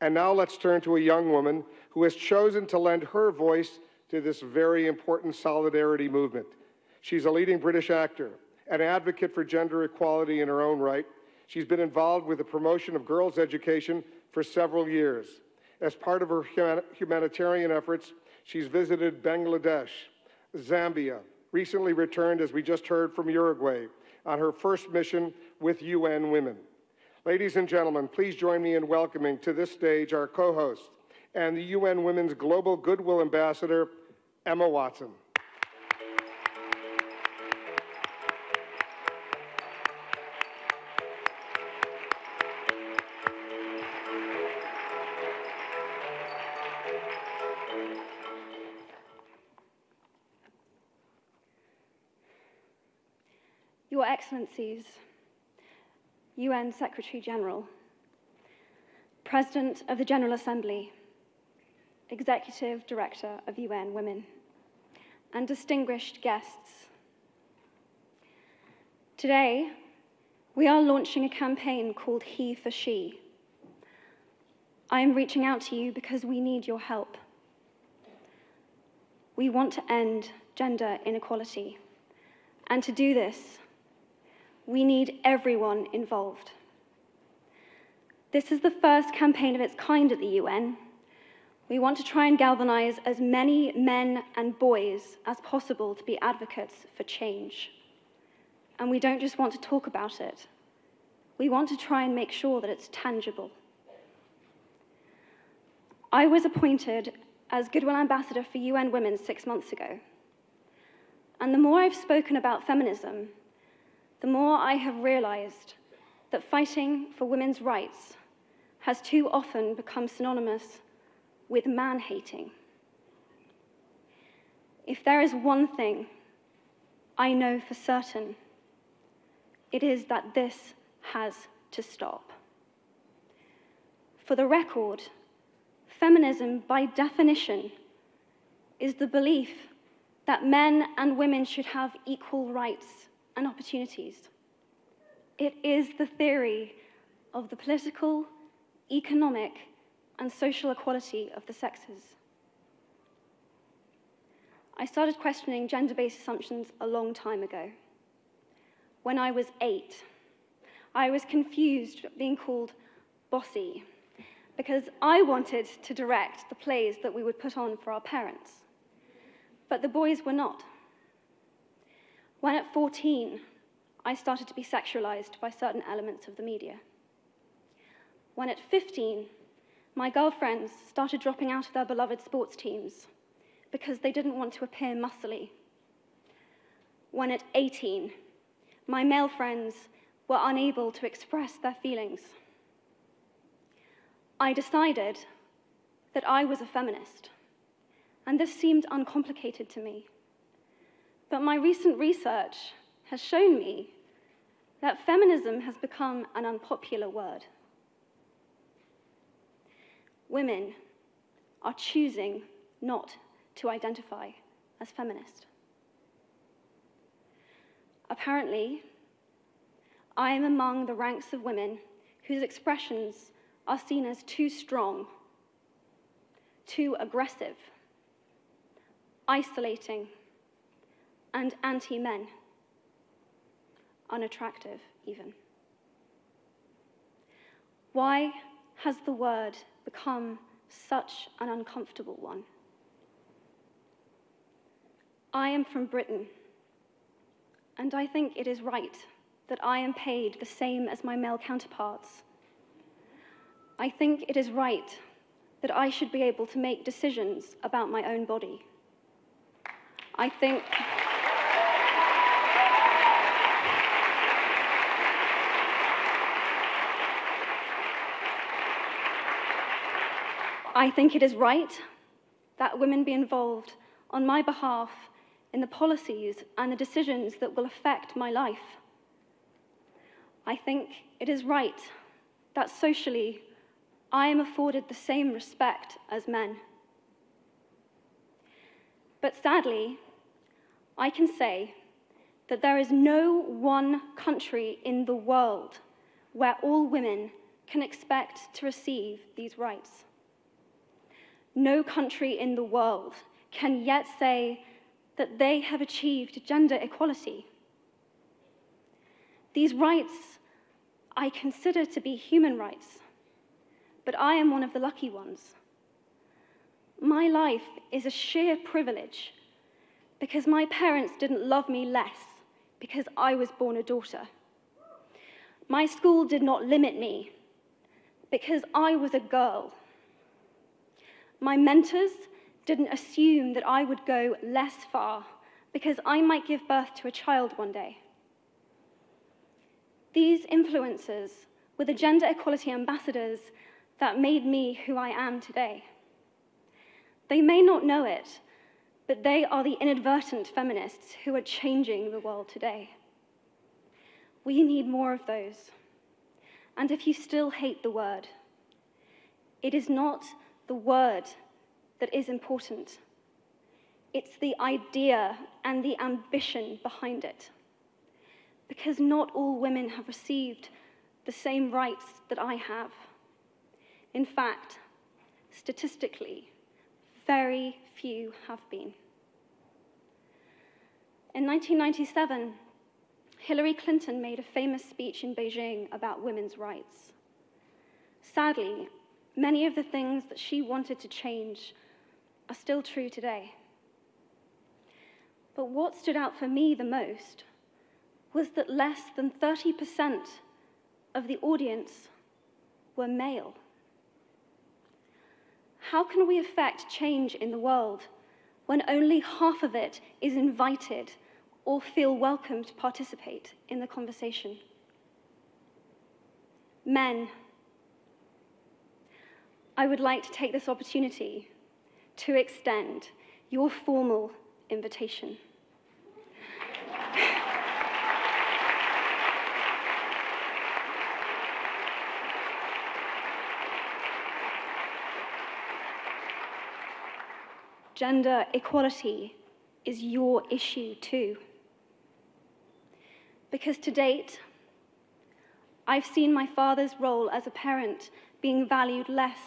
And now let's turn to a young woman who has chosen to lend her voice to this very important solidarity movement. She's a leading British actor, an advocate for gender equality in her own right. She's been involved with the promotion of girls' education for several years. As part of her humanitarian efforts, she's visited Bangladesh, Zambia, recently returned, as we just heard, from Uruguay on her first mission with UN Women. Ladies and gentlemen, please join me in welcoming to this stage our co-host and the UN Women's Global Goodwill Ambassador, Emma Watson. Your Excellencies, UN Secretary General, President of the General Assembly, Executive Director of UN Women, and distinguished guests. Today, we are launching a campaign called He for She. I am reaching out to you because we need your help. We want to end gender inequality. And to do this, we need everyone involved. This is the first campaign of its kind at the UN. We want to try and galvanize as many men and boys as possible to be advocates for change. And we don't just want to talk about it. We want to try and make sure that it's tangible. I was appointed as Goodwill Ambassador for UN Women six months ago. And the more I've spoken about feminism, the more I have realized that fighting for women's rights has too often become synonymous with man-hating. If there is one thing I know for certain, it is that this has to stop. For the record, feminism, by definition, is the belief that men and women should have equal rights and opportunities. It is the theory of the political, economic, and social equality of the sexes. I started questioning gender-based assumptions a long time ago. When I was eight, I was confused being called bossy because I wanted to direct the plays that we would put on for our parents. But the boys were not. When at 14, I started to be sexualized by certain elements of the media. When at 15, my girlfriends started dropping out of their beloved sports teams because they didn't want to appear muscly. When at 18, my male friends were unable to express their feelings. I decided that I was a feminist, and this seemed uncomplicated to me. But my recent research has shown me that feminism has become an unpopular word. Women are choosing not to identify as feminist. Apparently, I am among the ranks of women whose expressions are seen as too strong, too aggressive, isolating, and anti-men, unattractive even. Why has the word become such an uncomfortable one? I am from Britain, and I think it is right that I am paid the same as my male counterparts. I think it is right that I should be able to make decisions about my own body. I think... I think it is right that women be involved on my behalf in the policies and the decisions that will affect my life. I think it is right that socially I am afforded the same respect as men. But sadly, I can say that there is no one country in the world where all women can expect to receive these rights. No country in the world can yet say that they have achieved gender equality. These rights I consider to be human rights, but I am one of the lucky ones. My life is a sheer privilege because my parents didn't love me less because I was born a daughter. My school did not limit me because I was a girl. My mentors didn't assume that I would go less far because I might give birth to a child one day. These influences were the gender equality ambassadors that made me who I am today. They may not know it, but they are the inadvertent feminists who are changing the world today. We need more of those. And if you still hate the word, it is not the word that is important. It's the idea and the ambition behind it because not all women have received the same rights that I have. In fact, statistically, very few have been. In 1997, Hillary Clinton made a famous speech in Beijing about women's rights. Sadly, many of the things that she wanted to change are still true today. But what stood out for me the most was that less than 30% of the audience were male. How can we affect change in the world when only half of it is invited or feel welcome to participate in the conversation? Men, I would like to take this opportunity to extend your formal invitation. Gender equality is your issue too. Because to date, I've seen my father's role as a parent being valued less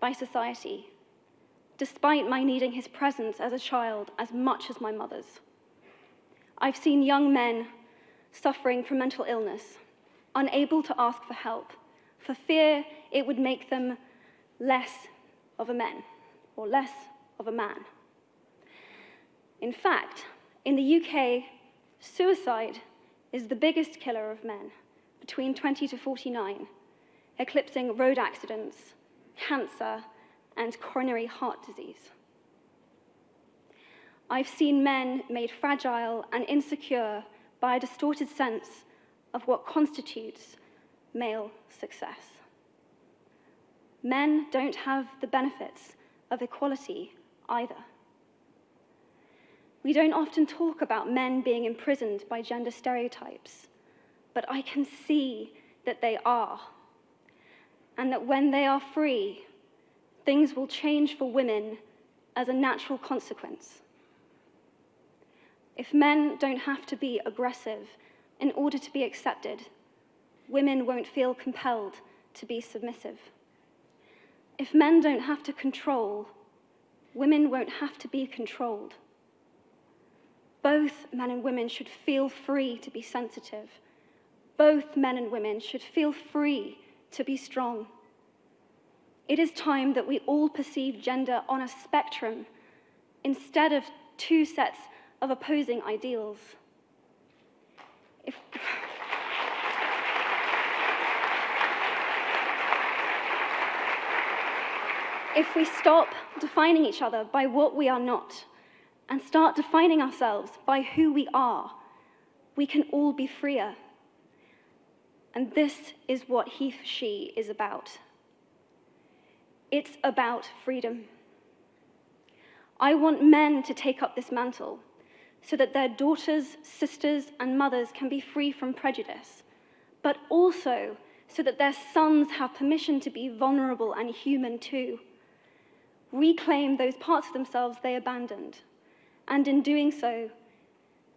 by society, despite my needing his presence as a child as much as my mother's. I've seen young men suffering from mental illness, unable to ask for help, for fear it would make them less of a man or less of a man. In fact, in the UK, suicide is the biggest killer of men between 20 to 49, eclipsing road accidents, cancer, and coronary heart disease. I've seen men made fragile and insecure by a distorted sense of what constitutes male success. Men don't have the benefits of equality either. We don't often talk about men being imprisoned by gender stereotypes, but I can see that they are. And that when they are free, things will change for women as a natural consequence. If men don't have to be aggressive in order to be accepted, women won't feel compelled to be submissive. If men don't have to control, women won't have to be controlled both men and women should feel free to be sensitive. Both men and women should feel free to be strong. It is time that we all perceive gender on a spectrum instead of two sets of opposing ideals. If if we stop defining each other by what we are not, and start defining ourselves by who we are, we can all be freer. And this is what he she is about. It's about freedom. I want men to take up this mantle so that their daughters, sisters, and mothers can be free from prejudice, but also so that their sons have permission to be vulnerable and human too. Reclaim those parts of themselves they abandoned and in doing so,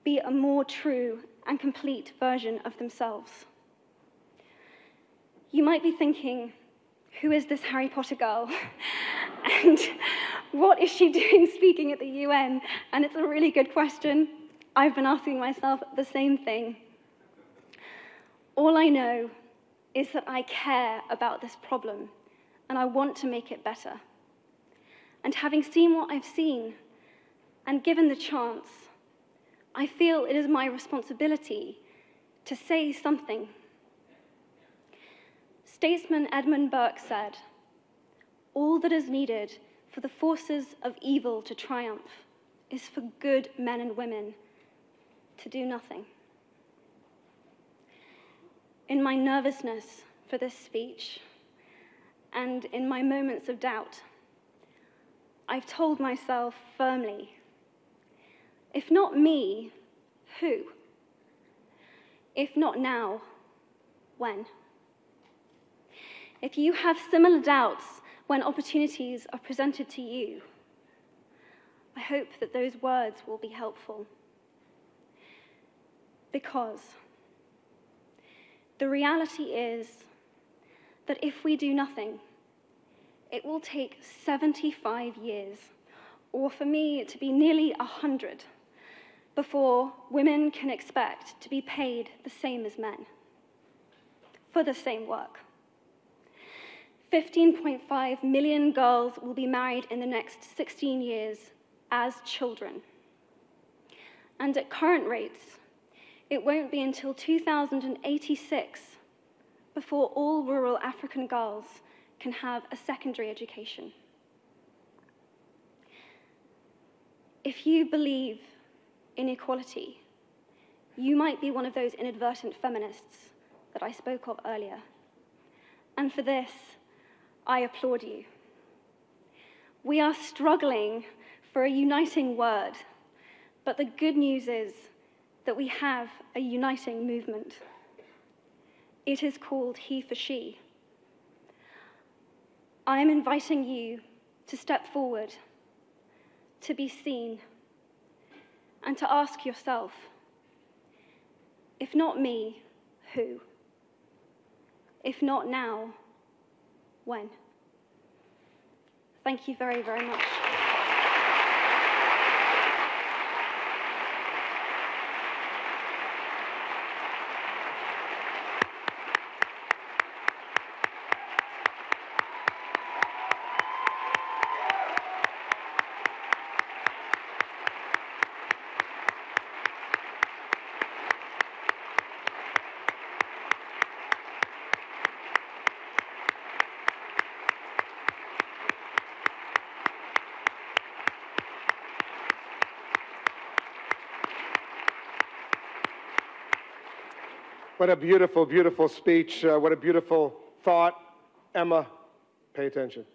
be a more true and complete version of themselves. You might be thinking, who is this Harry Potter girl? and what is she doing speaking at the UN? And it's a really good question. I've been asking myself the same thing. All I know is that I care about this problem and I want to make it better. And having seen what I've seen and given the chance, I feel it is my responsibility to say something. Statesman Edmund Burke said, All that is needed for the forces of evil to triumph is for good men and women to do nothing. In my nervousness for this speech, and in my moments of doubt, I've told myself firmly if not me, who? If not now, when? If you have similar doubts when opportunities are presented to you, I hope that those words will be helpful. Because the reality is that if we do nothing, it will take 75 years, or for me to be nearly 100, before women can expect to be paid the same as men for the same work. 15.5 million girls will be married in the next 16 years as children. And at current rates, it won't be until 2086 before all rural African girls can have a secondary education. If you believe in equality, you might be one of those inadvertent feminists that I spoke of earlier. And for this, I applaud you. We are struggling for a uniting word, but the good news is that we have a uniting movement. It is called He for She. I am inviting you to step forward, to be seen, and to ask yourself if not me, who? If not now, when? Thank you very, very much. What a beautiful, beautiful speech. Uh, what a beautiful thought. Emma, pay attention.